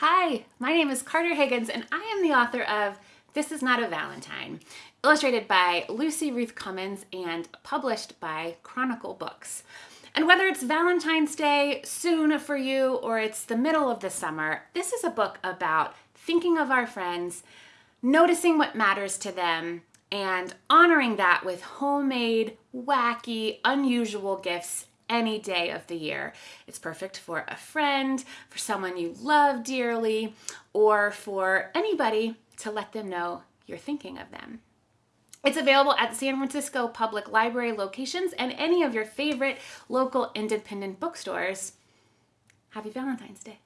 Hi, my name is Carter Higgins and I am the author of This Is Not a Valentine, illustrated by Lucy Ruth Cummins and published by Chronicle Books. And whether it's Valentine's Day soon for you or it's the middle of the summer, this is a book about thinking of our friends, noticing what matters to them, and honoring that with homemade, wacky, unusual gifts any day of the year. It's perfect for a friend, for someone you love dearly, or for anybody to let them know you're thinking of them. It's available at San Francisco Public Library locations and any of your favorite local independent bookstores. Happy Valentine's Day.